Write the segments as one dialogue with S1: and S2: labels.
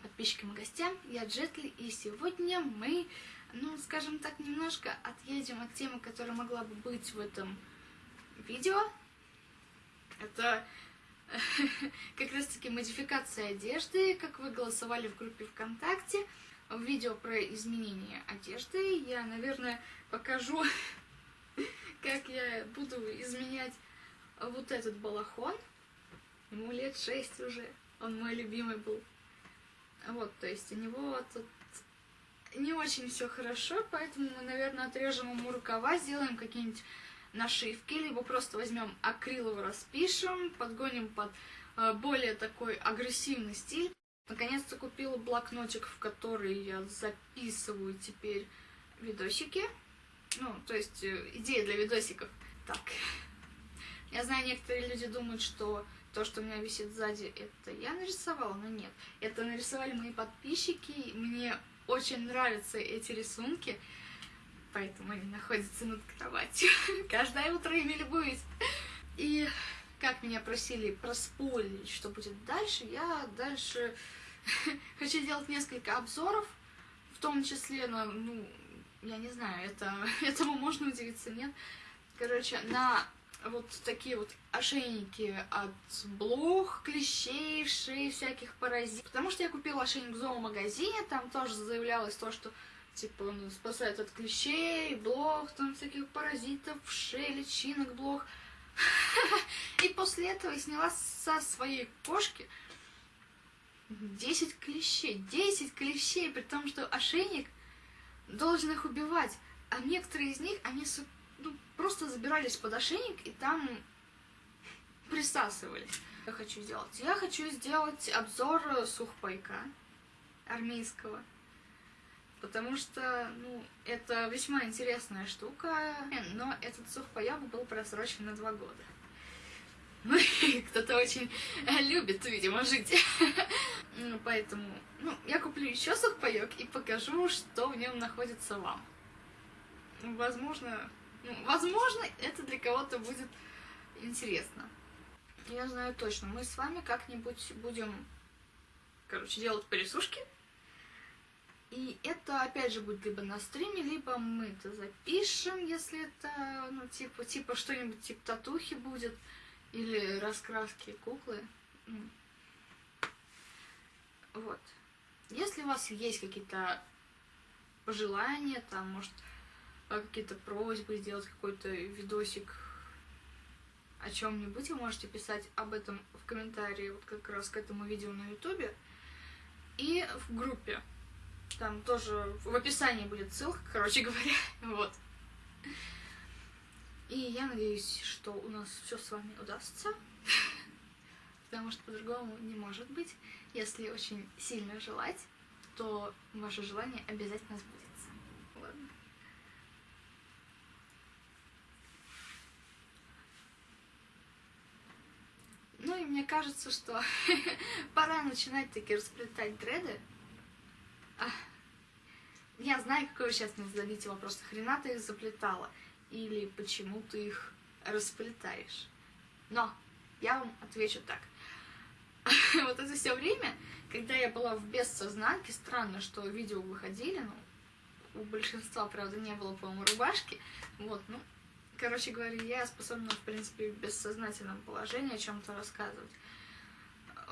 S1: подписчикам и гостям, я Джетли, и сегодня мы, ну, скажем так, немножко отъедем от темы, которая могла бы быть в этом видео. Это как раз-таки модификация одежды, как вы голосовали в группе ВКонтакте. Видео про изменение одежды я, наверное, покажу, как я буду изменять вот этот балахон. Ему лет шесть уже, он мой любимый был. Вот, то есть у него тут не очень все хорошо, поэтому мы, наверное, отрежем ему рукава, сделаем какие-нибудь нашивки, либо просто возьмем акриловый, распишем, подгоним под э, более такой агрессивный стиль. Наконец-то купила блокнотик, в который я записываю теперь видосики. Ну, то есть э, идеи для видосиков. Так. Я знаю, некоторые люди думают, что то, что у меня висит сзади, это я нарисовала, но нет. Это нарисовали мои подписчики. Мне очень нравятся эти рисунки, поэтому они находятся над кроватью. Каждое утро ими любуюсь. И как меня просили проспойлить, что будет дальше, я дальше хочу делать несколько обзоров, в том числе на, ну, я не знаю, это, этому можно удивиться, нет? Короче, на вот такие вот ошейники от блох, клещей, шеи, всяких паразитов. Потому что я купила ошейник в зоомагазине, там тоже заявлялось то, что типа он спасает от клещей, блох, там всяких паразитов, шеи, личинок, блох. И после этого я сняла со своей кошки 10 клещей. 10 клещей, при том, что ошейник должен их убивать. А некоторые из них, они ну, просто забирались под ошейник и там присасывались. Я хочу сделать. Я хочу сделать обзор сухпайка армейского. Потому что, ну, это весьма интересная штука, но этот сухпайок был просрочен на два года. Ну, кто-то очень любит, видимо, жить. Ну, поэтому, ну, я куплю еще сухпайок и покажу, что в нем находится вам. Возможно, возможно, это для кого-то будет интересно. Я знаю точно, мы с вами как-нибудь будем, короче, делать порисушки. И это, опять же, будет либо на стриме, либо мы это запишем, если это, ну, типа, типа что-нибудь типа татухи будет, или раскраски куклы. Ну. Вот. Если у вас есть какие-то пожелания, там, может, какие-то просьбы, сделать какой-то видосик о чем-нибудь, вы можете писать об этом в комментарии, вот как раз к этому видео на ютубе. И в группе. Там тоже в описании будет ссылка, короче говоря. Вот. И я надеюсь, что у нас все с вами удастся. Потому что по-другому не может быть. Если очень сильно желать, то ваше желание обязательно сбудется. Ладно. Ну и мне кажется, что пора начинать таки расплетать дреды. А, я знаю, какой вы сейчас мне зададите вопрос. Хрена ты их заплетала? Или почему ты их расплетаешь? Но я вам отвечу так. вот это все время, когда я была в бессознанке, странно, что видео выходили, ну, у большинства, правда, не было, по-моему, рубашки. Вот, ну, Короче говоря, я способна, в принципе, в бессознательном положении о чем-то рассказывать.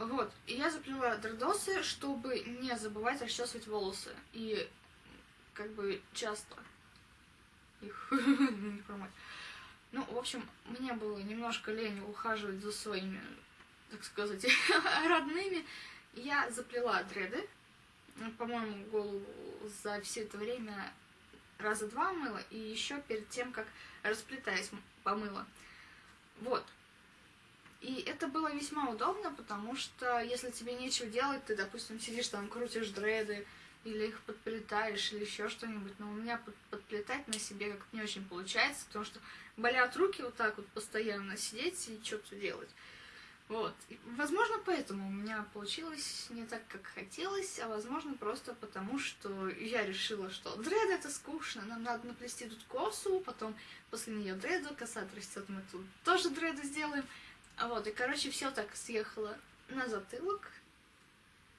S1: Вот, и я заплела дредосы, чтобы не забывать расчесывать волосы. И как бы часто их не промыть. Ну, в общем, мне было немножко лень ухаживать за своими, так сказать, родными. Я заплела дреды. По-моему, голову за все это время раза два мыла, и еще перед тем, как расплетаясь, помыла. Вот. И это было весьма удобно, потому что если тебе нечего делать, ты, допустим, сидишь там, крутишь дреды, или их подплетаешь, или еще что-нибудь. Но у меня под, подплетать на себе как-то не очень получается, потому что болят руки вот так вот постоянно сидеть и что-то делать. Вот. И, возможно, поэтому у меня получилось не так, как хотелось, а возможно, просто потому, что я решила, что дред это скучно, нам надо наплести тут косу, потом после нее дреду, коса отрастет, мы тут тоже дреды сделаем. А вот, и, короче, все так съехало на затылок.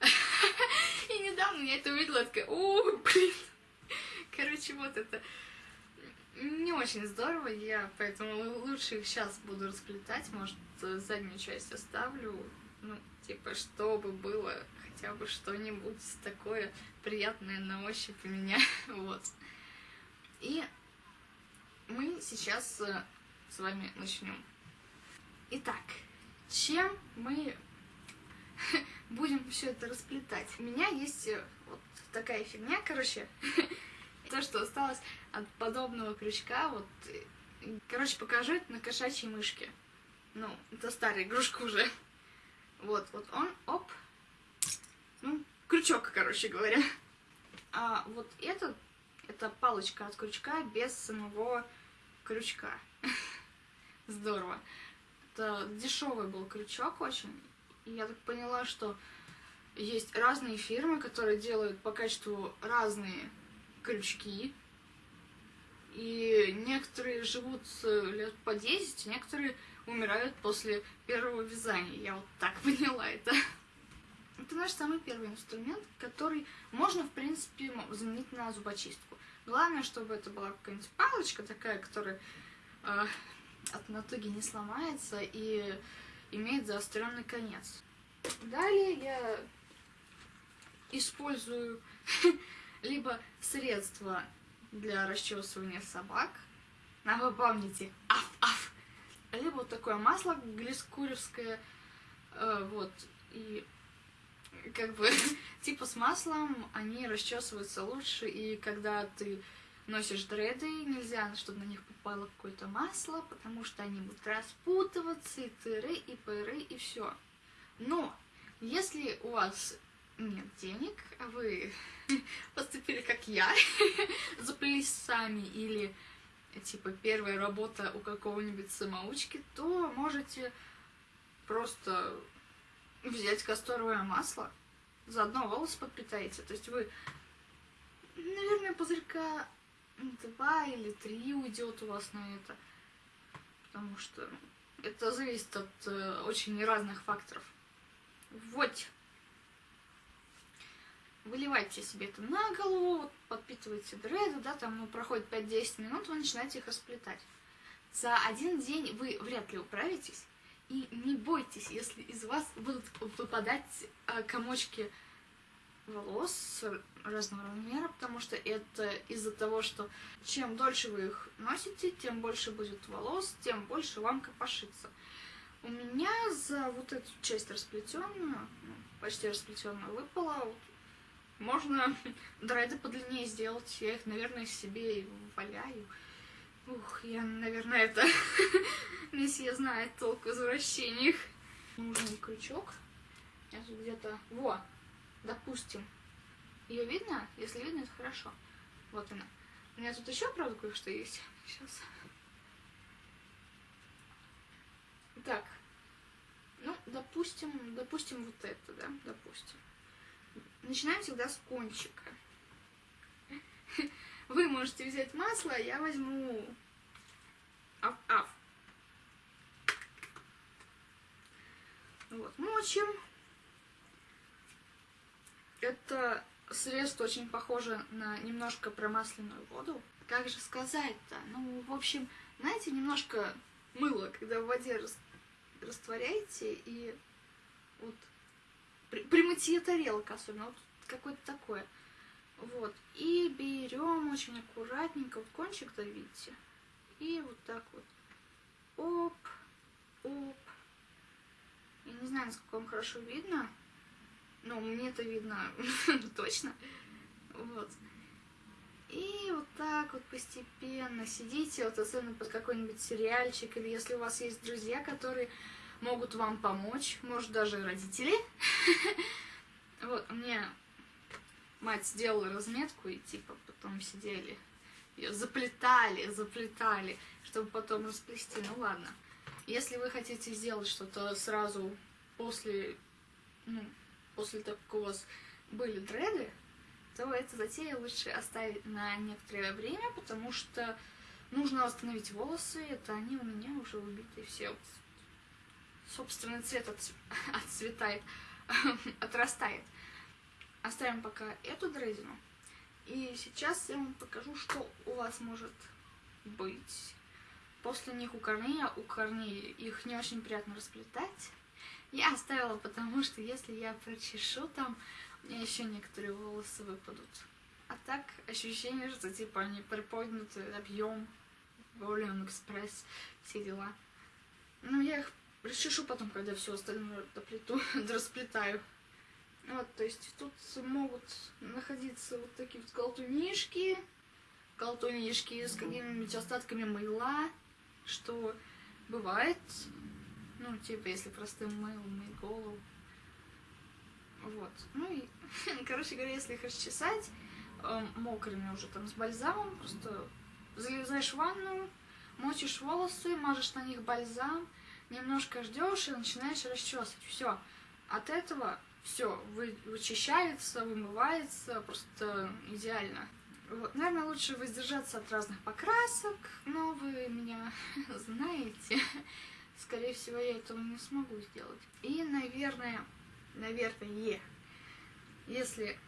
S1: И недавно я это увидела, такая, о, блин. Короче, вот это не очень здорово, я поэтому лучше их сейчас буду расплетать, может, заднюю часть оставлю, ну, типа, чтобы было хотя бы что-нибудь такое приятное на ощупь у меня, вот. И мы сейчас э, с вами начнем. Итак, чем мы будем все это расплетать? У меня есть э, вот такая фигня, короче, то, что осталось от подобного крючка, вот, короче, покажу это на кошачьей мышке. Ну, это старая игрушка уже. Вот, вот он, оп, ну, крючок, короче говоря. А вот этот, это палочка от крючка без самого крючка. Здорово. Это дешевый был крючок очень. И я так поняла, что есть разные фирмы, которые делают по качеству разные крючки. И некоторые живут лет по 10, некоторые умирают после первого вязания. Я вот так поняла это. Это наш самый первый инструмент, который можно, в принципе, заменить на зубочистку. Главное, чтобы это была какая-нибудь палочка такая, которая э, от натуги не сломается и имеет заостренный конец. Далее я использую либо средства для расчесывания собак. Вы помните, аф-аф. Либо вот такое масло глискуревское. Э, вот. И как бы типа с маслом они расчесываются лучше. И когда ты носишь дреды, нельзя, чтобы на них попало какое-то масло, потому что они будут распутываться, и тыры, и пыры, и все. Но если у вас нет денег, а вы поступили как я, заплелись сами или типа первая работа у какого-нибудь самоучки, то можете просто взять касторовое масло, заодно волосы подпитаете. То есть вы, наверное, пузырька два или три уйдет у вас на это. Потому что это зависит от э, очень разных факторов. Вот выливайте себе это на голову, вот, подпитывайте дреды, да, там ну, проходит 5-10 минут, вы начинаете их расплетать. За один день вы вряд ли управитесь, и не бойтесь, если из вас будут выпадать э, комочки волос разного размера, потому что это из-за того, что чем дольше вы их носите, тем больше будет волос, тем больше вам копошится. У меня за вот эту часть расплетенную, ну, почти расплетенную, выпала вот можно драйды подлиннее сделать. Я их, наверное, себе валяю. Ух, я, наверное, это... Месье знает толк в извращениях. Нужен крючок. Я тут где-то... Во! Допустим. Ее видно? Если видно, это хорошо. Вот она. У меня тут еще, правда, кое-что есть. Сейчас. Так. Ну, допустим, допустим, вот это, да, допустим. Начинаем всегда с кончика. Вы можете взять масло, я возьму аф-аф. Вот, мочим. Это средство очень похоже на немножко промасленную воду. Как же сказать-то? Ну, в общем, знаете, немножко мыло, когда в воде растворяете и вот при, мытье тарелок особенно, вот какое-то такое. Вот. И берем очень аккуратненько, вот кончик-то, видите, и вот так вот. Оп, оп. Я не знаю, насколько вам хорошо видно. Но мне это видно точно. Вот. И вот так вот постепенно сидите, вот особенно под какой-нибудь сериальчик, или если у вас есть друзья, которые могут вам помочь, может даже родители. Вот, мне мать сделала разметку, и типа потом сидели, ее заплетали, заплетали, чтобы потом расплести. Ну ладно. Если вы хотите сделать что-то сразу после, ну, после того, как у вас были дреды, то эту затею лучше оставить на некоторое время, потому что нужно восстановить волосы, это они у меня уже убиты все собственный цвет отцветает, отрастает. оставим пока эту дредину. И сейчас я вам покажу, что у вас может быть. После них у корней, у корней их не очень приятно расплетать. Я оставила, потому что если я прочешу там, у меня еще некоторые волосы выпадут. А так ощущение, что типа они приподняты, объем, волюм, экспресс, все дела. Ну, я их расчешу потом, когда все остальное доплету, расплетаю. Вот, то есть тут могут находиться вот такие вот колтунишки, колтунишки с какими-нибудь остатками мыла, что бывает, ну, типа, если простым мылом мыть голову. Вот. Ну и, короче говоря, если их расчесать, э, мокрыми уже там с бальзамом, просто залезаешь в ванну, мочишь волосы, мажешь на них бальзам, немножко ждешь и начинаешь расчесывать. Все. От этого все вы, вычищается, вымывается, просто идеально. Вот. Наверное, лучше воздержаться от разных покрасок, но вы меня знаете. Скорее всего, я этого не смогу сделать. И, наверное, наверное, если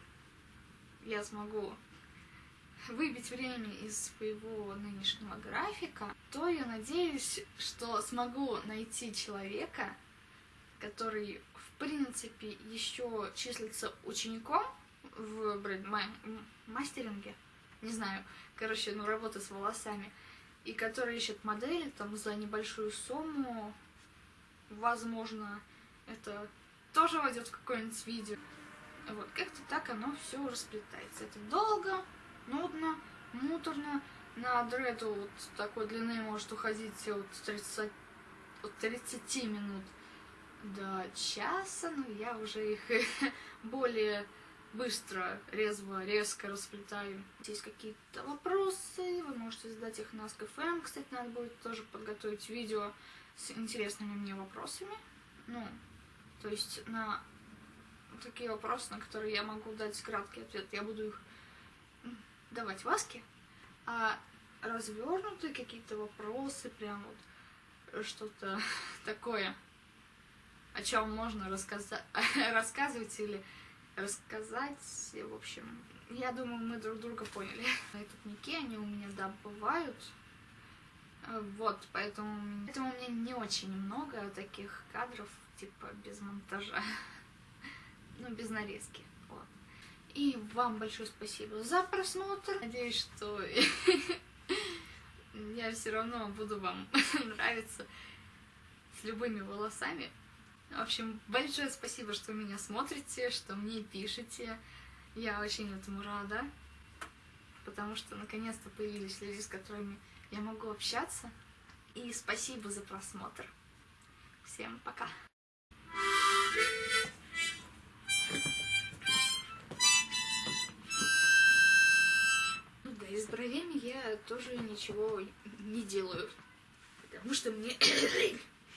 S1: я смогу выбить время из своего нынешнего графика, то я надеюсь, что смогу найти человека, который, в принципе, еще числится учеником в мастеринге, не знаю, короче, ну, работа с волосами, и который ищет модели там за небольшую сумму, возможно, это тоже войдет в какое-нибудь видео. Вот, как-то так оно все расплетается. Это долго, нудно, муторно. На дреду вот такой длины может уходить от 30, от 30 минут до часа, но я уже их более быстро, резво, резко расплетаю. Есть какие-то вопросы, вы можете задать их на SKFM. Кстати, надо будет тоже подготовить видео с интересными мне вопросами. Ну, то есть на такие вопросы, на которые я могу дать краткий ответ. Я буду их давать Васке, а развернутые какие-то вопросы, прям вот что-то такое, о чем можно рассказывать или рассказать. В общем, я думаю, мы друг друга поняли. Этот Ники, они у меня, да, бывают. Вот, поэтому, поэтому у меня не очень много таких кадров, типа, без монтажа. Ну, без нарезки. И вам большое спасибо за просмотр. Надеюсь, что я все равно буду вам нравиться с любыми волосами. В общем, большое спасибо, что меня смотрите, что мне пишете. Я очень этому рада, потому что наконец-то появились люди, с которыми я могу общаться. И спасибо за просмотр. Всем пока! И с бровями я тоже ничего не делаю, потому что мне